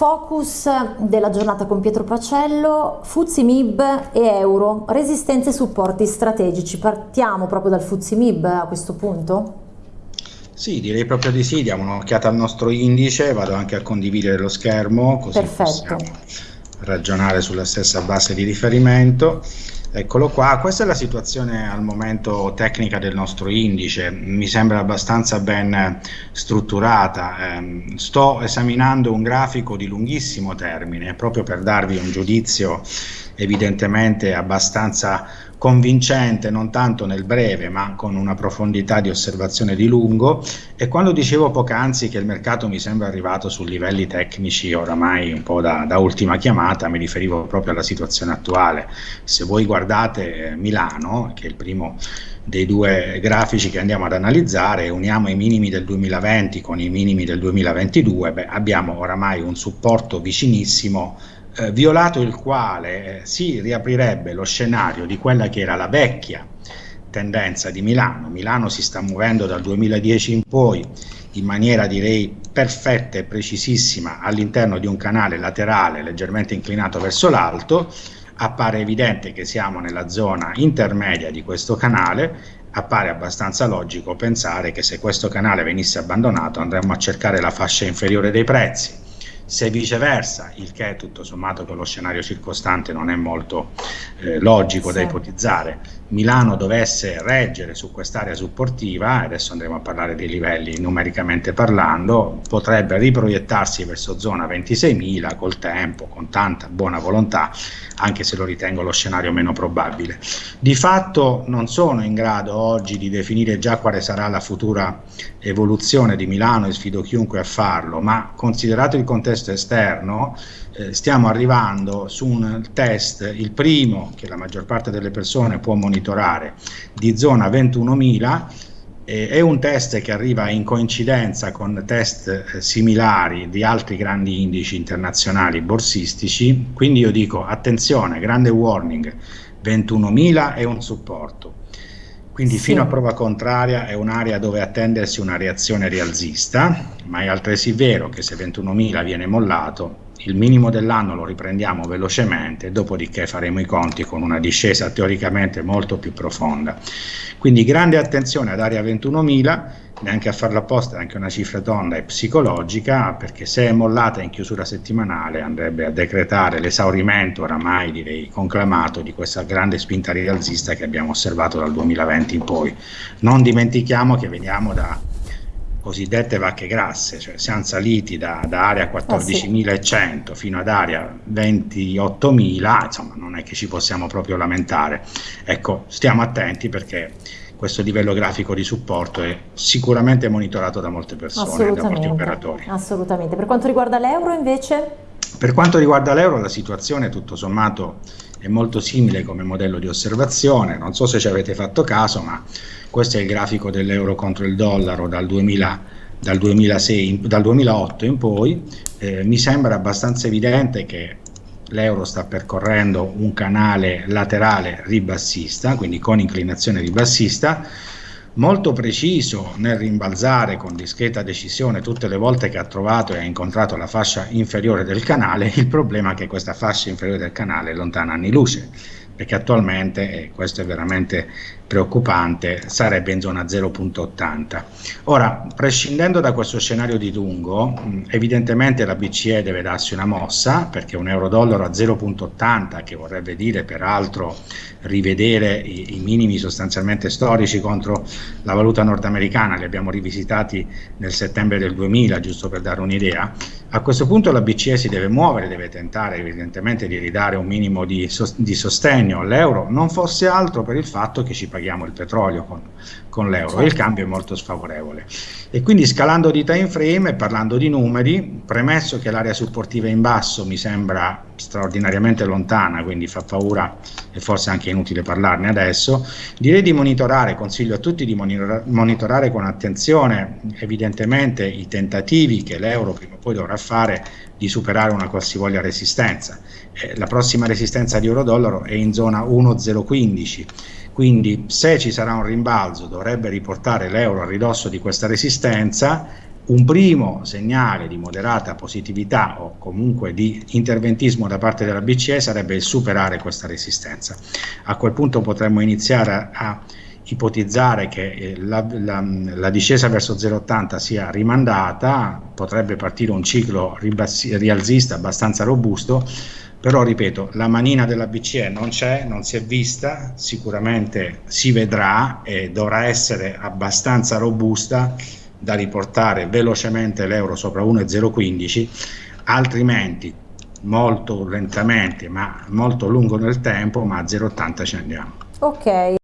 focus della giornata con Pietro Pacello, Fuzzi Mib e Euro, resistenze e supporti strategici. Partiamo proprio dal Fuzzi Mib a questo punto? Sì, direi proprio di sì, diamo un'occhiata al nostro indice, vado anche a condividere lo schermo così Perfetto. possiamo ragionare sulla stessa base di riferimento. Eccolo qua, questa è la situazione al momento tecnica del nostro indice, mi sembra abbastanza ben strutturata. Eh, sto esaminando un grafico di lunghissimo termine proprio per darvi un giudizio evidentemente abbastanza convincente non tanto nel breve ma con una profondità di osservazione di lungo. E quando dicevo poc'anzi che il mercato mi sembra arrivato su livelli tecnici oramai un po' da, da, ultima chiamata mi riferivo proprio alla situazione attuale. Se voi guardate eh, Milano che è il primo dei due grafici che andiamo ad analizzare uniamo i minimi del 2020 con i minimi del 2022 beh, abbiamo oramai un supporto vicinissimo eh, violato il quale eh, si riaprirebbe lo scenario di quella che era la vecchia tendenza di Milano. Milano si sta muovendo dal 2010 in poi in maniera direi perfetta e precisissima all'interno di un canale laterale leggermente inclinato verso l'alto. Appare evidente che siamo nella zona intermedia di questo canale appare abbastanza logico pensare che se questo canale venisse abbandonato andremmo a cercare la fascia inferiore dei prezzi se viceversa, il che tutto sommato con lo scenario circostante non è molto eh, logico sì. da ipotizzare, Milano dovesse reggere su quest'area supportiva, adesso andremo a parlare dei livelli numericamente parlando, potrebbe riproiettarsi verso zona 26.000 col tempo, con tanta buona volontà, anche se lo ritengo lo scenario meno probabile. Di fatto non sono in grado oggi di definire già quale sarà la futura evoluzione di Milano e sfido chiunque a farlo, ma considerato il contesto esterno, eh, stiamo arrivando su un test, il primo che la maggior parte delle persone può monitorare, di zona 21.000, eh, è un test che arriva in coincidenza con test eh, similari di altri grandi indici internazionali borsistici, quindi io dico attenzione, grande warning, 21.000 è un supporto. Quindi sì. fino a prova contraria è un'area dove attendersi una reazione rialzista, ma è altresì vero che se 21.000 viene mollato il minimo dell'anno lo riprendiamo velocemente, dopodiché faremo i conti con una discesa teoricamente molto più profonda. Quindi grande attenzione ad area 21.000, neanche a farla apposta, anche una cifra tonda e psicologica, perché se è mollata in chiusura settimanale andrebbe a decretare l'esaurimento oramai direi conclamato di questa grande spinta rialzista che abbiamo osservato dal 2020 in poi. Non dimentichiamo che veniamo da cosiddette vacche grasse, cioè siamo saliti da, da area 14.100 oh, sì. fino ad area 28.000, insomma non è che ci possiamo proprio lamentare. Ecco, stiamo attenti perché questo livello grafico di supporto è sicuramente monitorato da molte persone, da molti operatori. Assolutamente. Per quanto riguarda l'euro invece? Per quanto riguarda l'euro la situazione tutto sommato è molto simile come modello di osservazione, non so se ci avete fatto caso, ma questo è il grafico dell'euro contro il dollaro dal, 2000, dal, 2006, dal 2008 in poi, eh, mi sembra abbastanza evidente che l'euro sta percorrendo un canale laterale ribassista, quindi con inclinazione ribassista, molto preciso nel rimbalzare con discreta decisione tutte le volte che ha trovato e ha incontrato la fascia inferiore del canale, il problema è che questa fascia inferiore del canale è lontana anni luce, perché attualmente, e questo è veramente preoccupante, sarebbe in zona 0.80. Ora, prescindendo da questo scenario di lungo, evidentemente la BCE deve darsi una mossa, perché un euro-dollaro a 0.80, che vorrebbe dire peraltro rivedere i, i, minimi sostanzialmente storici contro la valuta nordamericana, li abbiamo rivisitati nel settembre del 2000, giusto per dare un'idea, a questo punto la BCE si deve muovere, deve tentare evidentemente di ridare un minimo di, di sostegno all'euro, non fosse altro per il fatto che ci paghiamo paghiamo il petrolio con, con l'euro certo. e il cambio è molto sfavorevole. E quindi scalando di time frame e parlando di numeri, premesso che l'area supportiva in basso mi sembra straordinariamente lontana, quindi fa paura e forse anche inutile parlarne adesso, direi di monitorare, consiglio a tutti di monitorare con attenzione evidentemente i tentativi che l'euro prima o poi dovrà fare di superare una qualsivoglia resistenza. Eh, la prossima resistenza di euro-dollaro è in zona 1,015 quindi se ci sarà un rimbalzo dovrebbe riportare l'euro a ridosso di questa resistenza un primo segnale di moderata positività o comunque di interventismo da parte della BCE sarebbe il superare questa resistenza. A quel punto potremmo iniziare a, a ipotizzare che eh, la, la, la, discesa verso 0,80 sia rimandata, potrebbe partire un ciclo rialzista abbastanza robusto, però ripeto, la manina della BCE non c'è, non si è vista, sicuramente si vedrà e dovrà essere abbastanza robusta da riportare velocemente l'euro sopra 1,015, altrimenti molto lentamente ma molto lungo nel tempo, ma a 0,80 ci andiamo. Ok.